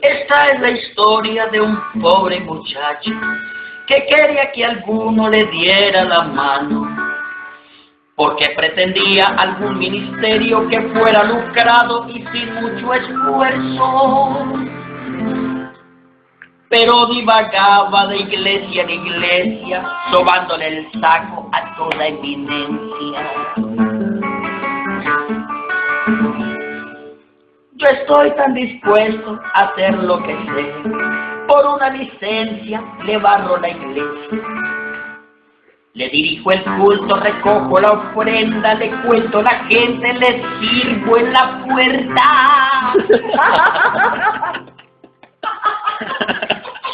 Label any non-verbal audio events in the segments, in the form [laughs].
Esta es la historia de un pobre muchacho que quería que alguno le diera la mano porque pretendía algún ministerio que fuera lucrado y sin mucho esfuerzo. Pero divagaba de iglesia en iglesia, sobándole el saco a toda eminencia. Yo estoy tan dispuesto a hacer lo que sé. Por una licencia le barro la iglesia. Le dirijo el culto, recojo la ofrenda, le cuento a la gente, le sirvo en la puerta.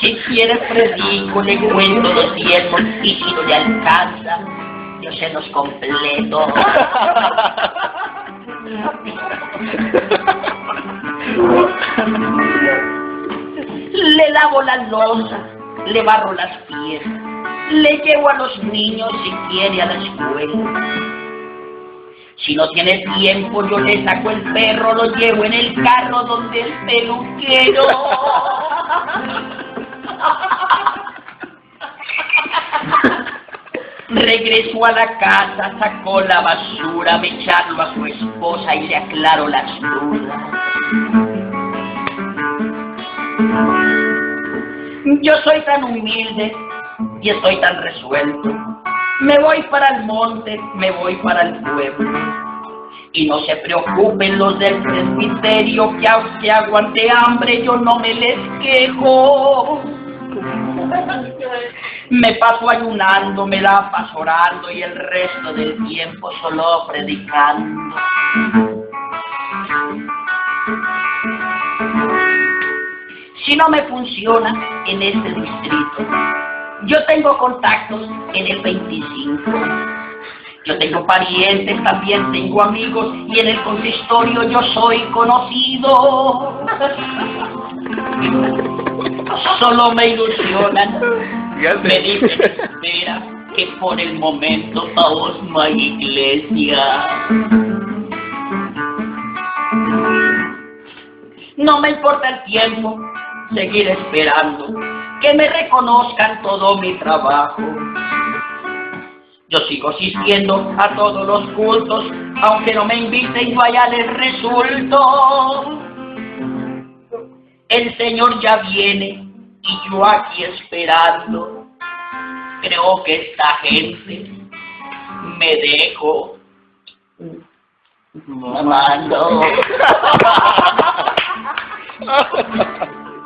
si quiere predico, le cuento los diezmos y si no le alcanza, yo se los completo. [laughs] Le lavo la losa, le barro las piezas, le llevo a los niños si quiere a la escuela. Si no tiene tiempo, yo le saco el perro, lo llevo en el carro donde el peluquero. [laughs] Regresó a la casa, sacó la basura, me echando a su esposa y le aclaró las dudas. Yo soy tan humilde y estoy tan resuelto. Me voy para el monte, me voy para el pueblo. Y no se preocupen los del presbiterio que aunque aguante hambre yo no me les quejo. Me paso ayunando, me la paso orando y el resto del tiempo solo predicando. Si no me funciona en este distrito, yo tengo contactos en el 25. Yo tengo parientes, también tengo amigos y en el consistorio yo soy conocido. Solo me ilusionan. Me dicen, espera, que por el momento no hay iglesia. No me importa el tiempo, seguir esperando, que me reconozcan todo mi trabajo. Yo sigo asistiendo a todos los cultos, aunque no me inviten, allá les resulto. El Señor ya viene y yo aquí esperando. Creo que esta gente me dejo mamando. [laughs]